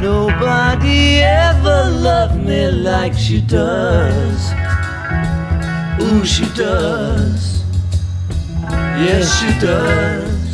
nobody ever loved me like she does. Ooh, she does. Yes, she does.